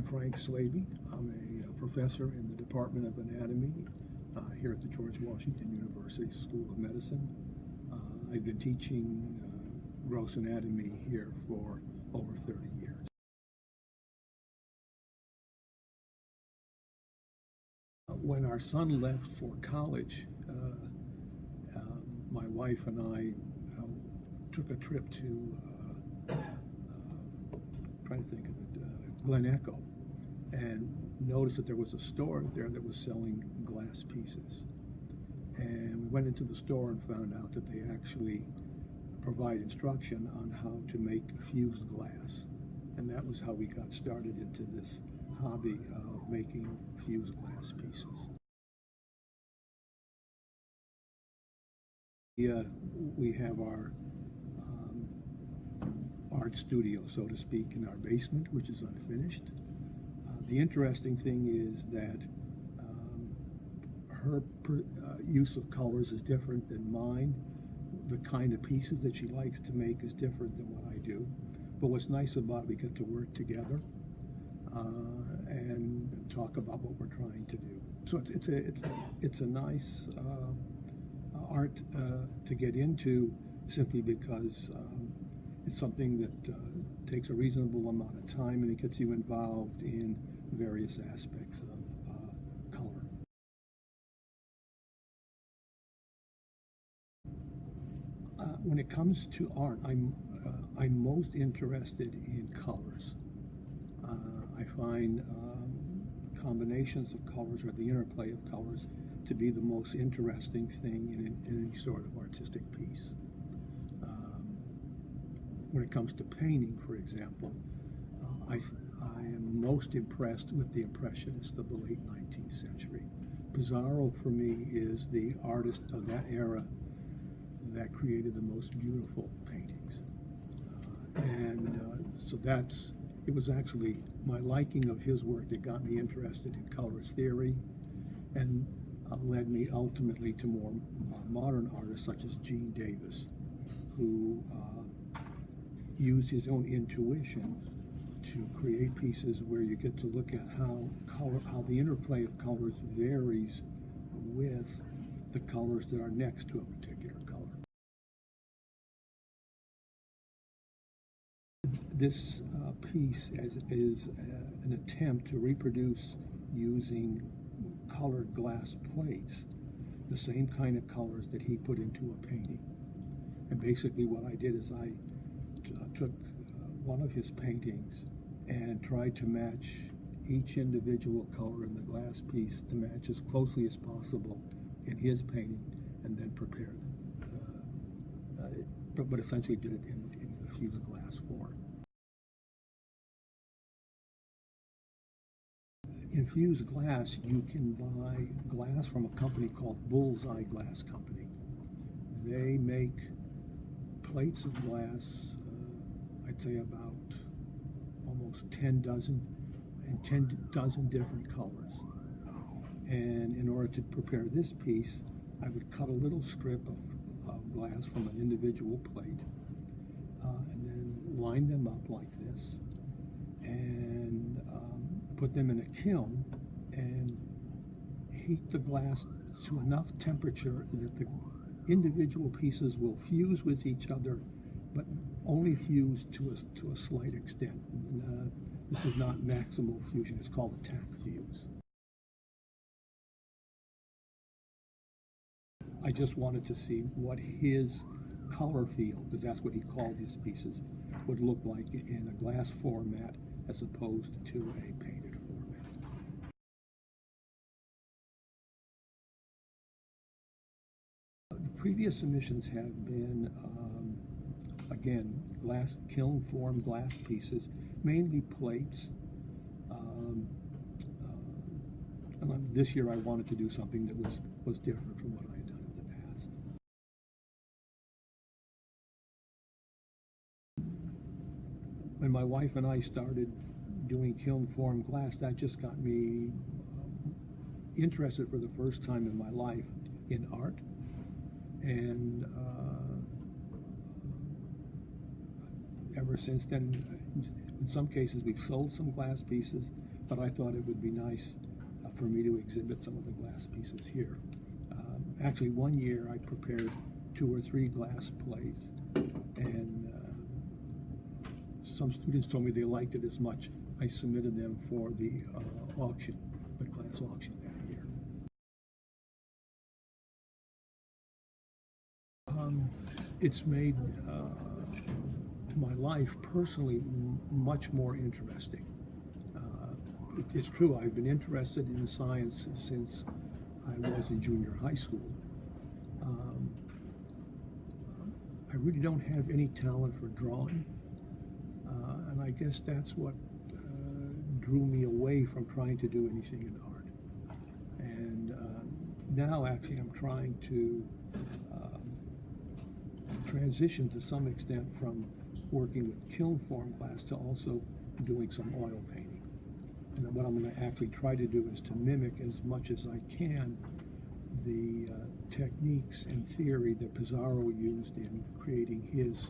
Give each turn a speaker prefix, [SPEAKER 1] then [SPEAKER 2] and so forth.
[SPEAKER 1] I'm Frank Slaby. I'm a uh, professor in the Department of Anatomy uh, here at the George Washington University School of Medicine. Uh, I've been teaching uh, gross anatomy here for over 30 years. When our son left for college, uh, um, my wife and I uh, took a trip to, trying to think of it, uh, Glen Echo, and noticed that there was a store there that was selling glass pieces. And we went into the store and found out that they actually provide instruction on how to make fused glass. And that was how we got started into this hobby of making fused glass pieces. We, uh, we have our art studio, so to speak, in our basement, which is unfinished. Uh, the interesting thing is that um, her per, uh, use of colors is different than mine. The kind of pieces that she likes to make is different than what I do. But what's nice about it, we get to work together uh, and talk about what we're trying to do. So it's, it's a it's a, it's a nice uh, art uh, to get into simply because um, it's something that uh, takes a reasonable amount of time and it gets you involved in various aspects of uh, color. Uh, when it comes to art, I'm uh, I'm most interested in colors. Uh, I find um, combinations of colors or the interplay of colors to be the most interesting thing in, in any sort of artistic piece. When it comes to painting, for example, uh, I, I am most impressed with the Impressionists of the late 19th century. Pissarro, for me, is the artist of that era that created the most beautiful paintings. Uh, and uh, so that's, it was actually my liking of his work that got me interested in colors theory and uh, led me ultimately to more uh, modern artists such as Gene Davis, who uh, used his own intuition to create pieces where you get to look at how color, how the interplay of colors varies with the colors that are next to a particular color. This uh, piece is, is uh, an attempt to reproduce using colored glass plates the same kind of colors that he put into a painting. And basically what I did is I took uh, one of his paintings and tried to match each individual color in the glass piece to match as closely as possible in his painting and then prepared uh, uh, but, essentially did it in, in the fused glass form. In fused glass, you can buy glass from a company called Bullseye Glass Company. They make plates of glass, I'd say about almost 10 dozen, and 10 dozen different colors. And in order to prepare this piece, I would cut a little strip of, of glass from an individual plate uh, and then line them up like this and um, put them in a kiln and heat the glass to enough temperature that the individual pieces will fuse with each other, only fuse to a, to a slight extent. Uh, this is not maximal fusion, it's called a tack fuse. I just wanted to see what his color field, because that's what he called his pieces, would look like in a glass format as opposed to a painted format. The previous submissions have been, um, again, glass kiln form glass pieces, mainly plates. Um, uh, and this year I wanted to do something that was, was different from what I had done in the past. When my wife and I started doing kiln form glass, that just got me um, interested for the first time in my life in art. And uh, since then, in some cases we've sold some glass pieces, but I thought it would be nice uh, for me to exhibit some of the glass pieces here. Um, actually, one year I prepared two or three glass plates, and uh, some students told me they liked it as much. I submitted them for the uh, auction, the class auction that year. Um, it's made uh, my life personally much more interesting. Uh, it's true, I've been interested in science since I was in junior high school. Um, I really don't have any talent for drawing, uh, and I guess that's what uh, drew me away from trying to do anything in art. And um, now, actually, I'm trying to um, transition to some extent from working with kiln form glass to also doing some oil painting. And what I'm going to actually try to do is to mimic as much as I can the uh, techniques and theory that Pissarro used in creating his